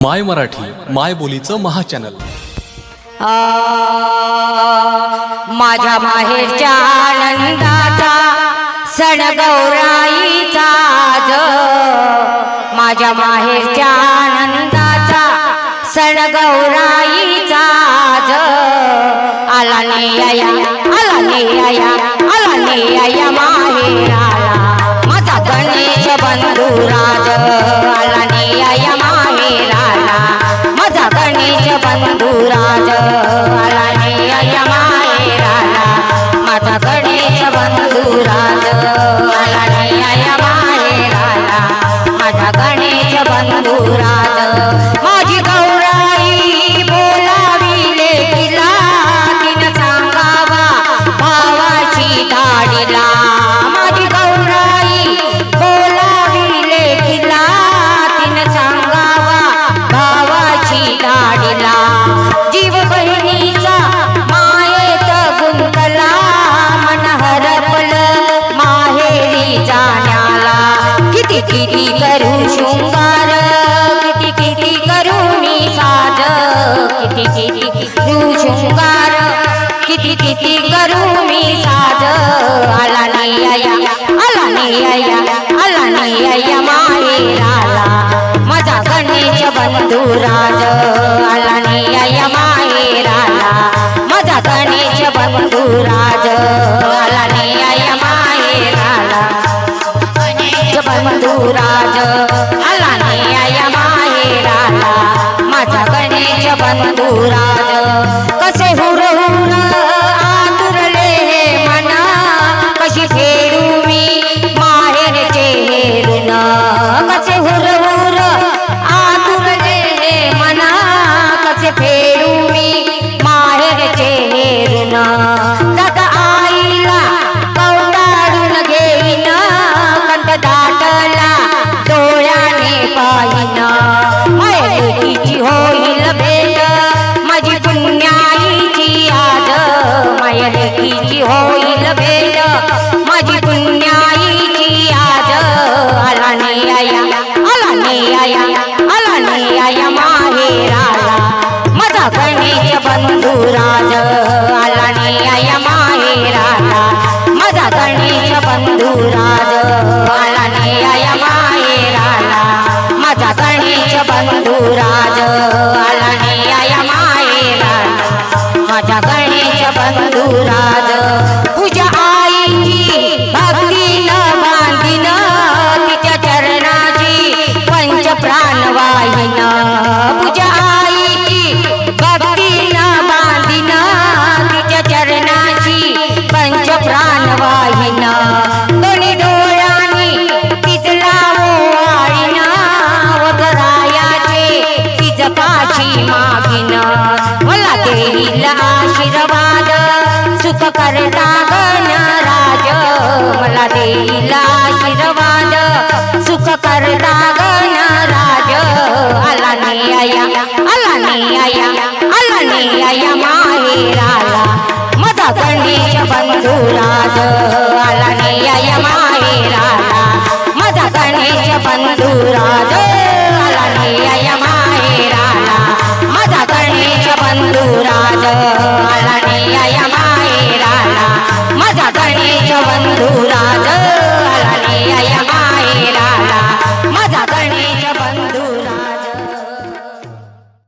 माय मराठी माय बोलीचं महाचॅनल. माझ्या माहेरच्या आनंदाचा सण गौराईचा माझ्या माहेरच्या आनंदाचा सण गौराईचा आला नेया आला नेया गणेश बंधुराज आला नेया माहेराला माझा गणेश बंधुराज. माझी गौराई बोलाविले तिला तिनं सांगावा भावाची दाडीला किती किती करू शृंगार किती किती करू मी साज किती किती करू शृंगार किती किती करू मी साज. आला नाही आया आला नाही आया आला नाही नेया माहेराला माझा गणेश बंधुराज आला बंधुराज आला नेया माहेराला. माझा गणेश बंधुराज. बंधुराज आला नेया माहेराला माझा गणेश बंधुराज आला नेया माहेराला माझा गणेश बंधुराज आला नेया माहेराला माझा करता गणराज मला देईला आशीर्वाद सुख करता गणराज आला नेया आला नेया आला नेया माहेराला. माझा गणेश बंधुराज आला नेया माहेराला. माझा गणेश बंधुराज.